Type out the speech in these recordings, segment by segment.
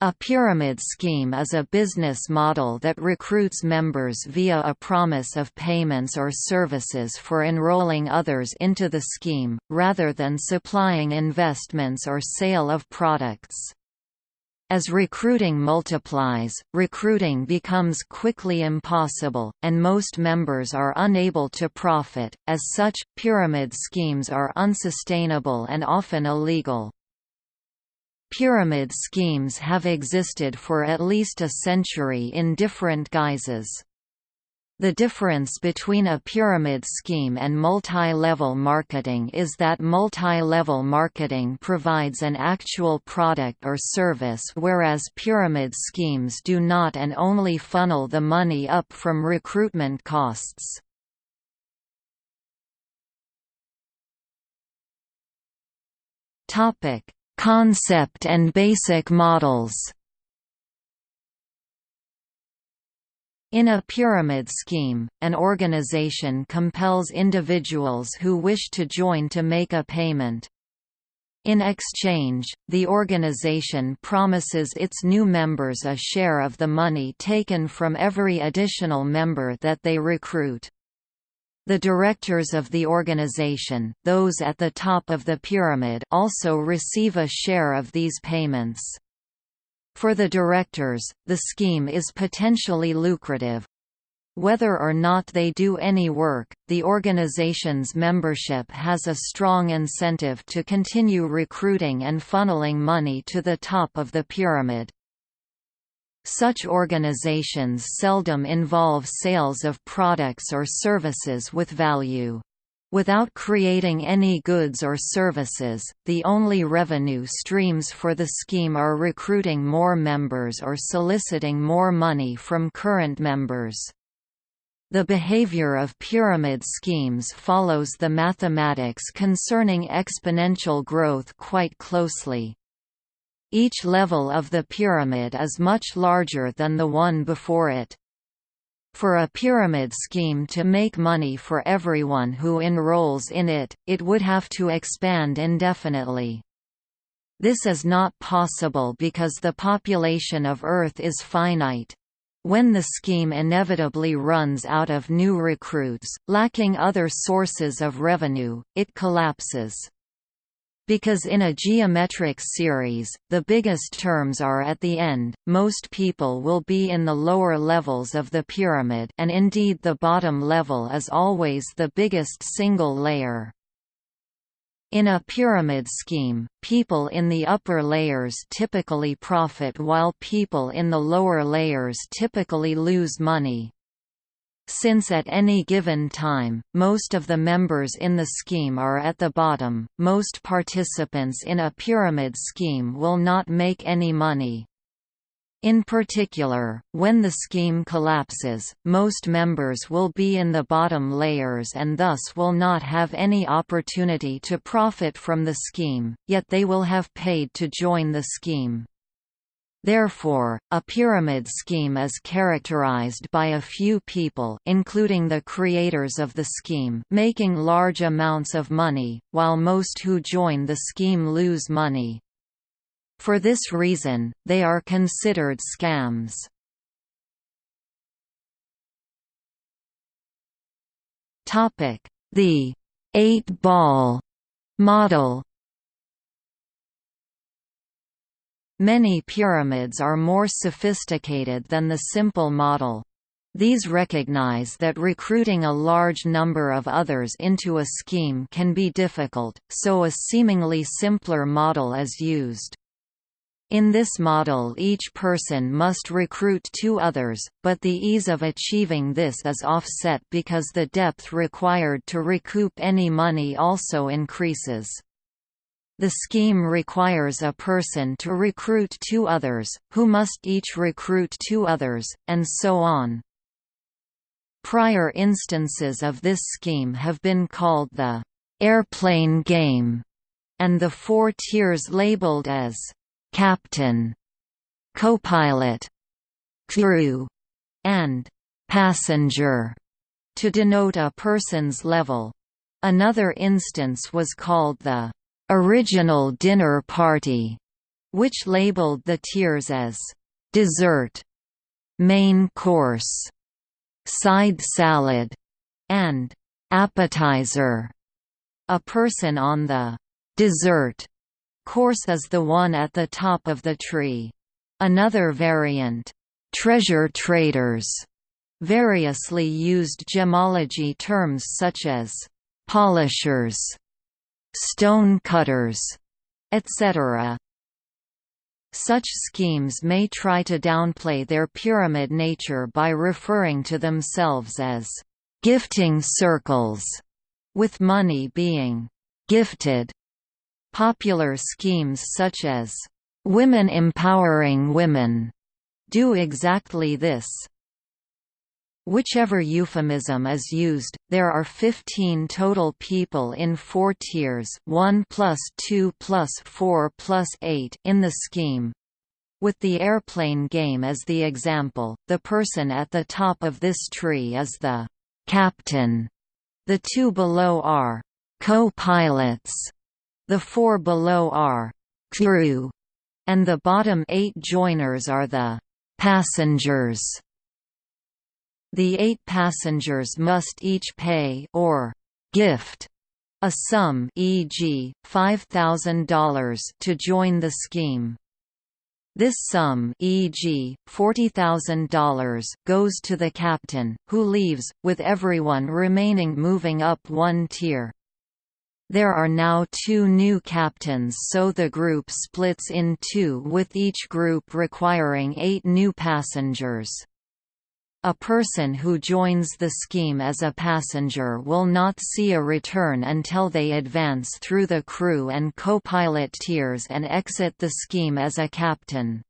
A pyramid scheme is a business model that recruits members via a promise of payments or services for enrolling others into the scheme, rather than supplying investments or sale of products. As recruiting multiplies, recruiting becomes quickly impossible, and most members are unable to profit. As such, pyramid schemes are unsustainable and often illegal. Pyramid schemes have existed for at least a century in different guises. The difference between a pyramid scheme and multi-level marketing is that multi-level marketing provides an actual product or service whereas pyramid schemes do not and only funnel the money up from recruitment costs. Topic: Concept and basic models In a pyramid scheme, an organization compels individuals who wish to join to make a payment. In exchange, the organization promises its new members a share of the money taken from every additional member that they recruit. The directors of the organization those at the top of the pyramid also receive a share of these payments. For the directors, the scheme is potentially lucrative. Whether or not they do any work, the organization's membership has a strong incentive to continue recruiting and funneling money to the top of the pyramid. Such organizations seldom involve sales of products or services with value. Without creating any goods or services, the only revenue streams for the scheme are recruiting more members or soliciting more money from current members. The behavior of pyramid schemes follows the mathematics concerning exponential growth quite closely. Each level of the pyramid is much larger than the one before it. For a pyramid scheme to make money for everyone who enrolls in it, it would have to expand indefinitely. This is not possible because the population of Earth is finite. When the scheme inevitably runs out of new recruits, lacking other sources of revenue, it collapses. Because in a geometric series, the biggest terms are at the end, most people will be in the lower levels of the pyramid and indeed the bottom level is always the biggest single layer. In a pyramid scheme, people in the upper layers typically profit while people in the lower layers typically lose money. Since at any given time, most of the members in the scheme are at the bottom, most participants in a pyramid scheme will not make any money. In particular, when the scheme collapses, most members will be in the bottom layers and thus will not have any opportunity to profit from the scheme, yet they will have paid to join the scheme. Therefore, a pyramid scheme is characterized by a few people including the creators of the scheme making large amounts of money, while most who join the scheme lose money. For this reason, they are considered scams. The eight-ball model Many pyramids are more sophisticated than the simple model. These recognize that recruiting a large number of others into a scheme can be difficult, so a seemingly simpler model is used. In this model each person must recruit two others, but the ease of achieving this is offset because the depth required to recoup any money also increases. The scheme requires a person to recruit two others, who must each recruit two others, and so on. Prior instances of this scheme have been called the airplane game, and the four tiers labeled as captain, copilot, crew, and passenger to denote a person's level. Another instance was called the original dinner party, which labeled the tiers as dessert, main course, side salad, and appetizer. A person on the dessert course is the one at the top of the tree. Another variant, treasure traders, variously used gemology terms such as polishers, stone cutters, etc. Such schemes may try to downplay their pyramid nature by referring to themselves as gifting circles, with money being gifted. Popular schemes such as women empowering women do exactly this. Whichever euphemism is used, there are 15 total people in four tiers 1 plus 2 plus 4 plus 8 in the scheme. With the airplane game as the example, the person at the top of this tree is the «captain». The two below are «co-pilots». The four below are «crew», and the bottom eight joiners are the «passengers». The eight passengers must each pay or gift a sum e.g., $5,000 to join the scheme. This sum e.g., $40,000 goes to the captain, who leaves, with everyone remaining moving up one tier. There are now two new captains so the group splits in two with each group requiring eight new passengers. A person who joins the scheme as a passenger will not see a return until they advance through the crew and co-pilot tiers and exit the scheme as a captain.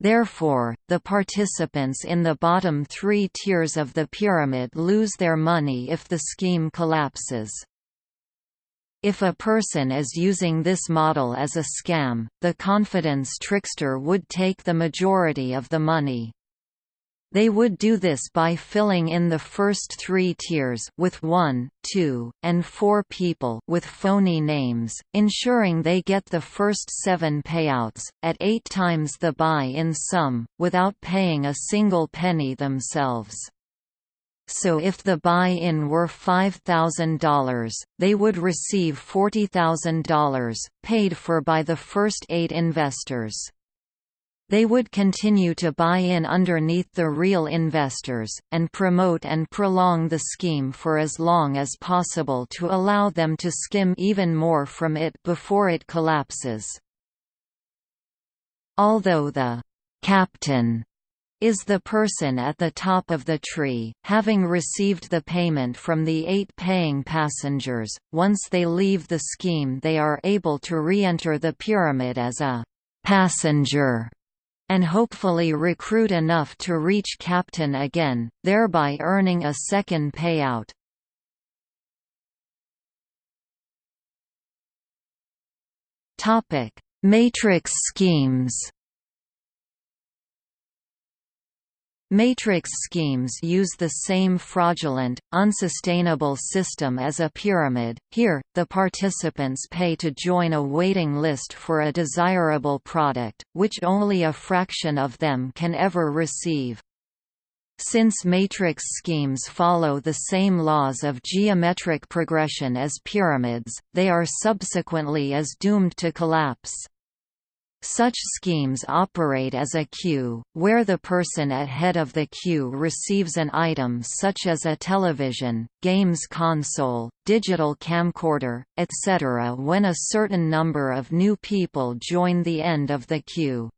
Therefore, the participants in the bottom three tiers of the pyramid lose their money if the scheme collapses. If a person is using this model as a scam, the confidence trickster would take the majority of the money. They would do this by filling in the first three tiers with one, two, and four people with phony names, ensuring they get the first seven payouts, at eight times the buy-in sum, without paying a single penny themselves. So if the buy-in were $5,000, they would receive $40,000, paid for by the first eight investors. They would continue to buy in underneath the real investors, and promote and prolong the scheme for as long as possible to allow them to skim even more from it before it collapses. Although the «captain» is the person at the top of the tree, having received the payment from the eight paying passengers, once they leave the scheme they are able to re-enter the pyramid as a «passenger» and hopefully recruit enough to reach captain again, thereby earning a second payout. Matrix schemes Matrix schemes use the same fraudulent, unsustainable system as a pyramid. Here, the participants pay to join a waiting list for a desirable product, which only a fraction of them can ever receive. Since matrix schemes follow the same laws of geometric progression as pyramids, they are subsequently as doomed to collapse. Such schemes operate as a queue, where the person at head of the queue receives an item such as a television, games console, digital camcorder, etc. when a certain number of new people join the end of the queue.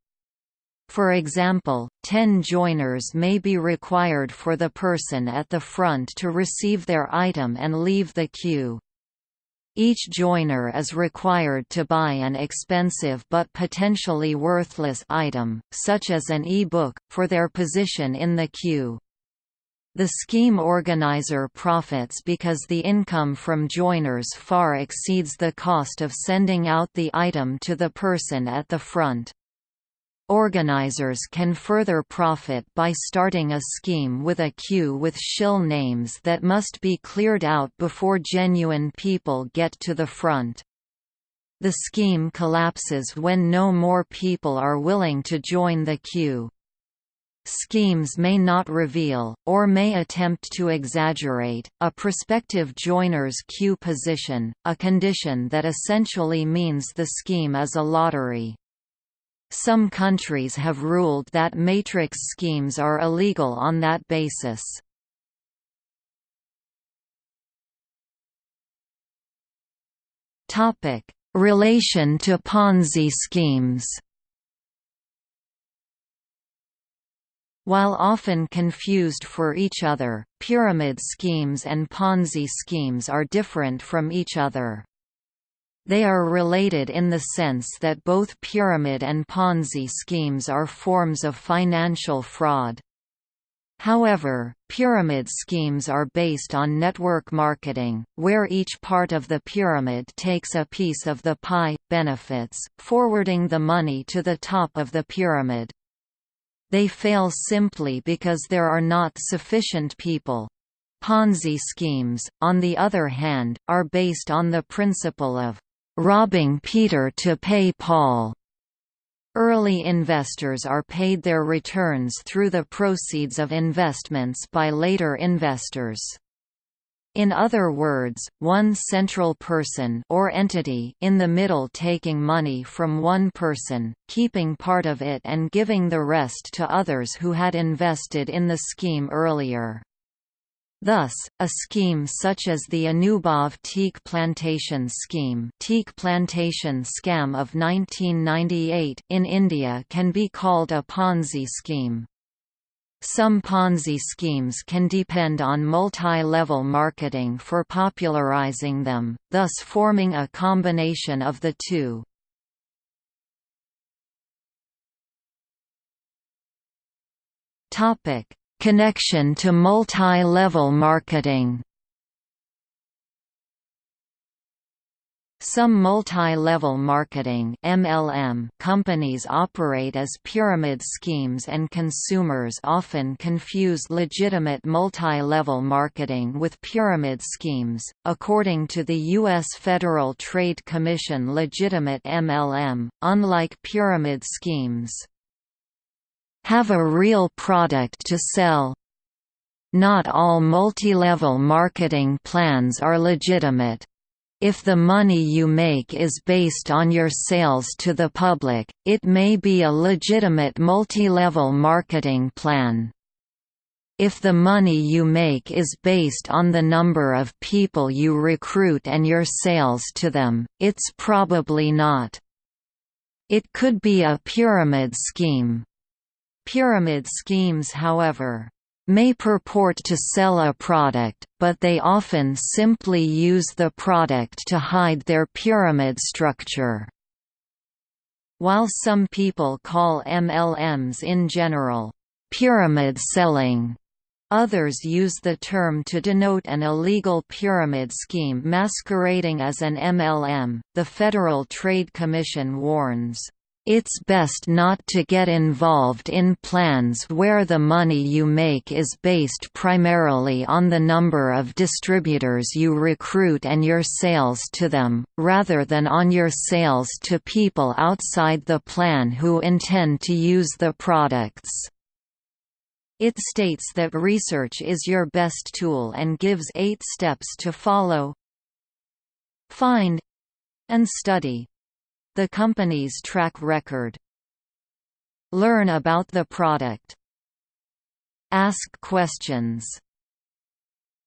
For example, 10 joiners may be required for the person at the front to receive their item and leave the queue. Each joiner is required to buy an expensive but potentially worthless item, such as an e-book, for their position in the queue. The scheme organizer profits because the income from joiners far exceeds the cost of sending out the item to the person at the front. Organizers can further profit by starting a scheme with a queue with shill names that must be cleared out before genuine people get to the front. The scheme collapses when no more people are willing to join the queue. Schemes may not reveal, or may attempt to exaggerate, a prospective joiner's queue position, a condition that essentially means the scheme is a lottery. Some countries have ruled that matrix schemes are illegal on that basis. Relation to Ponzi schemes While often confused for each other, pyramid schemes and Ponzi schemes are different from each other. They are related in the sense that both pyramid and Ponzi schemes are forms of financial fraud. However, pyramid schemes are based on network marketing, where each part of the pyramid takes a piece of the pie, benefits, forwarding the money to the top of the pyramid. They fail simply because there are not sufficient people. Ponzi schemes, on the other hand, are based on the principle of robbing Peter to pay Paul. Early investors are paid their returns through the proceeds of investments by later investors. In other words, one central person or entity in the middle taking money from one person, keeping part of it and giving the rest to others who had invested in the scheme earlier. Thus, a scheme such as the Anubhav teak plantation scheme teak plantation scam of 1998 in India can be called a Ponzi scheme. Some Ponzi schemes can depend on multi-level marketing for popularizing them, thus forming a combination of the two. Connection to multi-level marketing Some multi-level marketing MLM companies operate as pyramid schemes and consumers often confuse legitimate multi-level marketing with pyramid schemes. According to the US Federal Trade Commission, legitimate MLM, unlike pyramid schemes, have a real product to sell. Not all multi-level marketing plans are legitimate. If the money you make is based on your sales to the public, it may be a legitimate multi-level marketing plan. If the money you make is based on the number of people you recruit and your sales to them, it's probably not. It could be a pyramid scheme. Pyramid schemes however, may purport to sell a product, but they often simply use the product to hide their pyramid structure. While some people call MLMs in general, pyramid selling, Others use the term to denote an illegal pyramid scheme masquerading as an MLM. The Federal Trade Commission warns, it's best not to get involved in plans where the money you make is based primarily on the number of distributors you recruit and your sales to them, rather than on your sales to people outside the plan who intend to use the products. It states that research is your best tool and gives eight steps to follow. Find and study the company's track record. Learn about the product. Ask questions.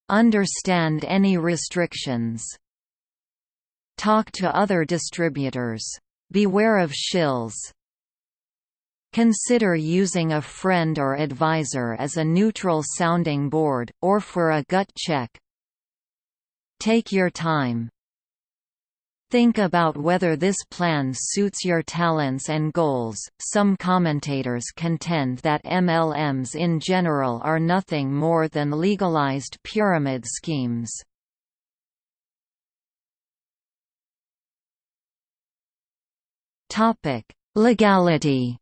Understand any restrictions. Talk to other distributors. Beware of shills. Consider using a friend or advisor as a neutral sounding board, or for a gut check. Take your time. Think about whether this plan suits your talents and goals. Some commentators contend that MLMs in general are nothing more than legalized pyramid schemes. Topic: Legality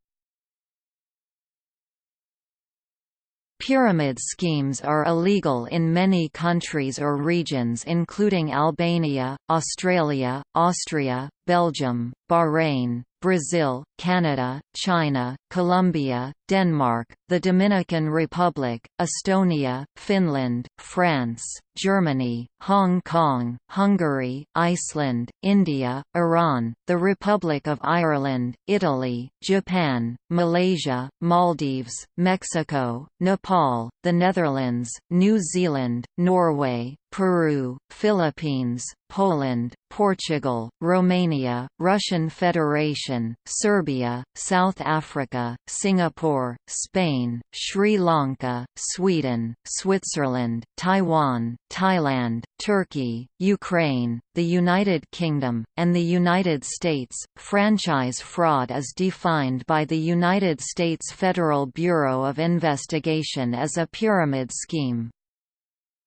Pyramid schemes are illegal in many countries or regions including Albania, Australia, Austria, Belgium, Bahrain, Brazil, Canada, China, Colombia, Denmark, the Dominican Republic, Estonia, Finland, France, Germany, Hong Kong, Hungary, Iceland, India, Iran, the Republic of Ireland, Italy, Japan, Malaysia, Maldives, Mexico, Nepal, the Netherlands, New Zealand, Norway, Peru, Philippines, Poland, Portugal, Romania, Russian Federation, Serbia, South Africa, Singapore, Spain, Sri Lanka, Sweden, Switzerland, Taiwan, Thailand, Turkey, Ukraine, the United Kingdom, and the United States. Franchise fraud is defined by the United States Federal Bureau of Investigation as a pyramid scheme.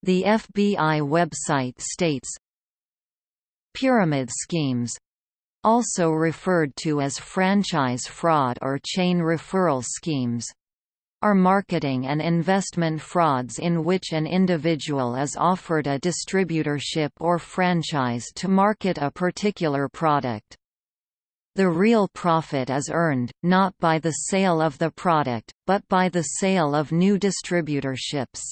The FBI website states, Pyramid schemes also referred to as franchise fraud or chain referral schemes are marketing and investment frauds in which an individual is offered a distributorship or franchise to market a particular product. The real profit is earned, not by the sale of the product, but by the sale of new distributorships.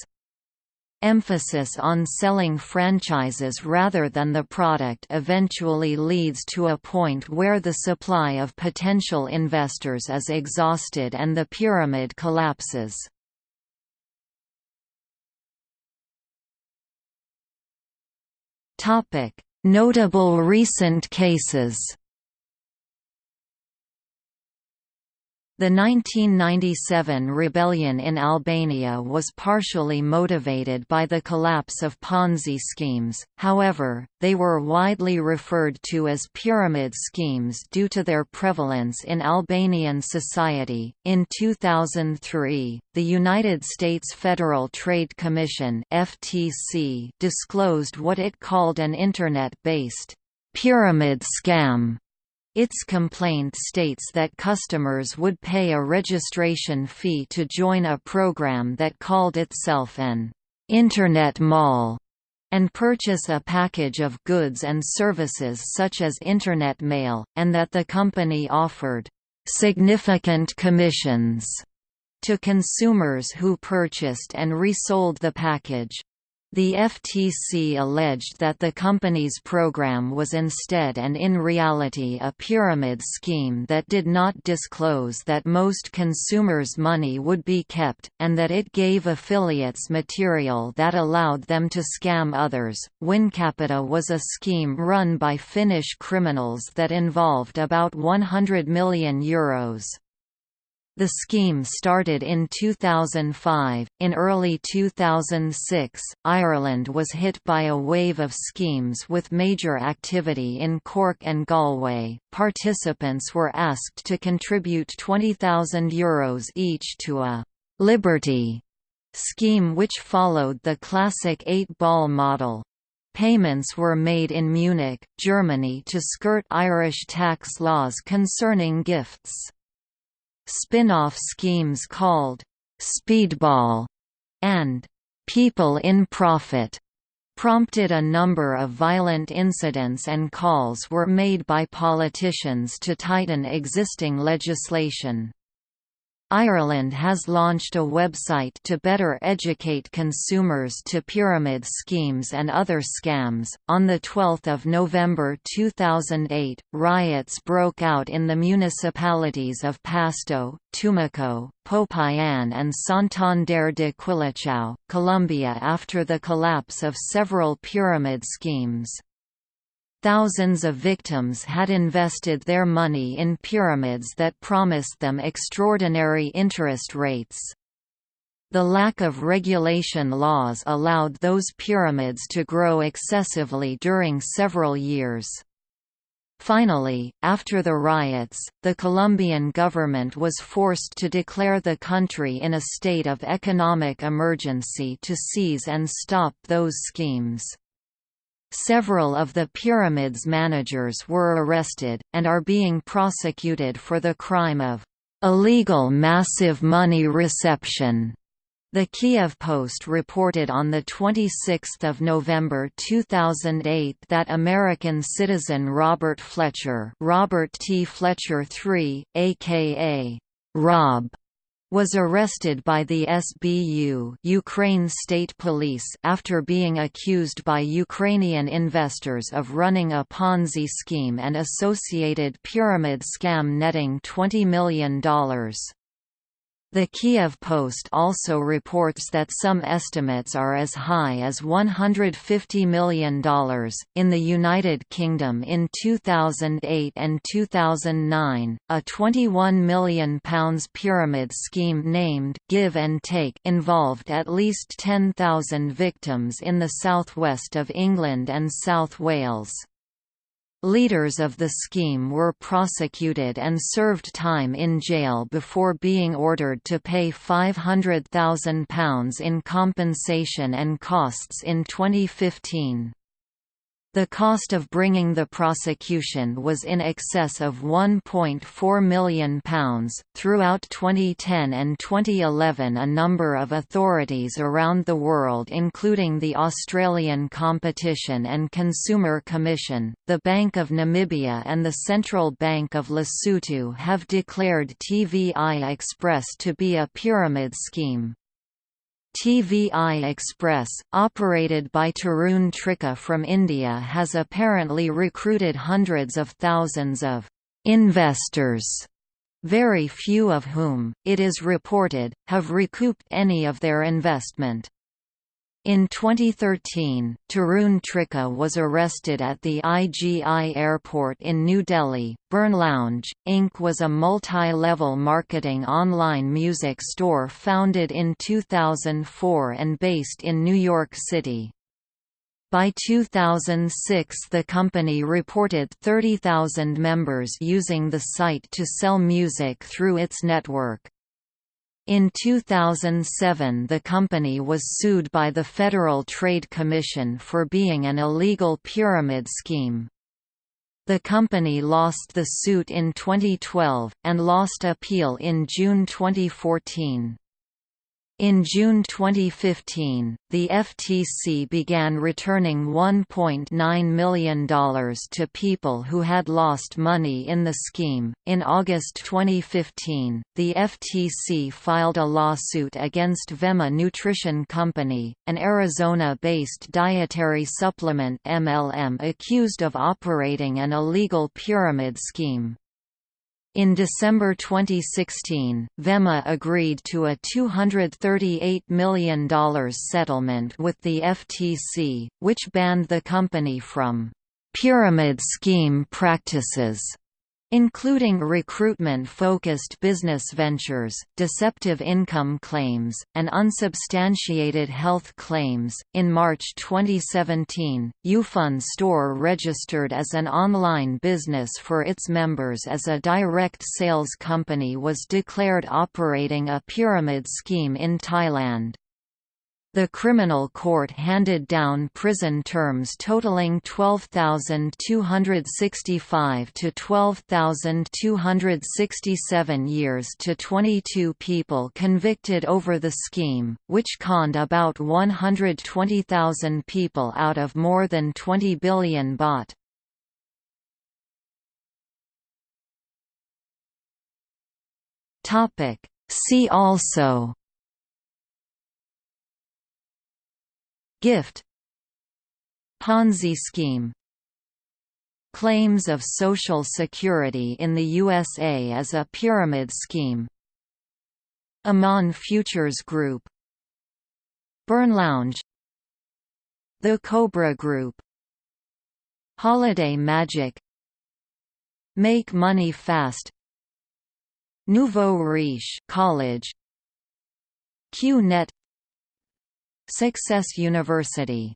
Emphasis on selling franchises rather than the product eventually leads to a point where the supply of potential investors is exhausted and the pyramid collapses. Notable recent cases The 1997 rebellion in Albania was partially motivated by the collapse of Ponzi schemes, however, they were widely referred to as pyramid schemes due to their prevalence in Albanian society. In 2003, the United States Federal Trade Commission (FTC) disclosed what it called an internet-based pyramid scam its complaint states that customers would pay a registration fee to join a program that called itself an Internet Mall and purchase a package of goods and services such as Internet mail, and that the company offered significant commissions to consumers who purchased and resold the package. The FTC alleged that the company's program was instead and in reality a pyramid scheme that did not disclose that most consumers' money would be kept, and that it gave affiliates material that allowed them to scam others. Wincapita was a scheme run by Finnish criminals that involved about 100 million euros. The scheme started in 2005. In early 2006, Ireland was hit by a wave of schemes with major activity in Cork and Galway. Participants were asked to contribute €20,000 Euros each to a Liberty scheme which followed the classic eight-ball model. Payments were made in Munich, Germany to skirt Irish tax laws concerning gifts. Spin-off schemes called «Speedball» and «People in Profit» prompted a number of violent incidents and calls were made by politicians to tighten existing legislation. Ireland has launched a website to better educate consumers to pyramid schemes and other scams. On the 12th of November 2008, riots broke out in the municipalities of Pasto, Tumaco, Popayan and Santander de Quilichao, Colombia after the collapse of several pyramid schemes. Thousands of victims had invested their money in pyramids that promised them extraordinary interest rates. The lack of regulation laws allowed those pyramids to grow excessively during several years. Finally, after the riots, the Colombian government was forced to declare the country in a state of economic emergency to seize and stop those schemes. Several of the pyramid's managers were arrested, and are being prosecuted for the crime of illegal massive money reception. The Kiev Post reported on 26 November 2008 that American citizen Robert Fletcher Robert T. Fletcher III, a.k.a. Rob, was arrested by the SBU Ukraine State Police after being accused by Ukrainian investors of running a Ponzi scheme and associated pyramid scam netting $20 million. The Kiev Post also reports that some estimates are as high as $150 million. In the United Kingdom in 2008 and 2009, a £21 million pyramid scheme named Give and Take involved at least 10,000 victims in the southwest of England and South Wales. Leaders of the scheme were prosecuted and served time in jail before being ordered to pay £500,000 in compensation and costs in 2015. The cost of bringing the prosecution was in excess of £1.4 million. Throughout 2010 and 2011, a number of authorities around the world, including the Australian Competition and Consumer Commission, the Bank of Namibia, and the Central Bank of Lesotho, have declared TVI Express to be a pyramid scheme. TVI Express, operated by Tarun Trikha from India has apparently recruited hundreds of thousands of «investors», very few of whom, it is reported, have recouped any of their investment. In 2013, Tarun Trikha was arrested at the IGI airport in New Delhi. BurnLounge, Inc. was a multi-level marketing online music store founded in 2004 and based in New York City. By 2006 the company reported 30,000 members using the site to sell music through its network. In 2007 the company was sued by the Federal Trade Commission for being an illegal pyramid scheme. The company lost the suit in 2012, and lost appeal in June 2014. In June 2015, the FTC began returning $1.9 million to people who had lost money in the scheme. In August 2015, the FTC filed a lawsuit against Vemma Nutrition Company, an Arizona based dietary supplement MLM accused of operating an illegal pyramid scheme. In December 2016, Vemma agreed to a $238 million settlement with the FTC, which banned the company from pyramid scheme practices including recruitment-focused business ventures, deceptive income claims, and unsubstantiated health claims. In March 2017, Ufun Store registered as an online business for its members as a direct sales company was declared operating a pyramid scheme in Thailand. The criminal court handed down prison terms totaling 12,265 to 12,267 years to 22 people convicted over the scheme, which conned about 120,000 people out of more than 20 billion baht. See also Gift Ponzi scheme Claims of Social Security in the USA as a pyramid scheme Aman Futures Group BurnLounge The Cobra Group Holiday Magic Make Money Fast Nouveau Riche College QNet Success University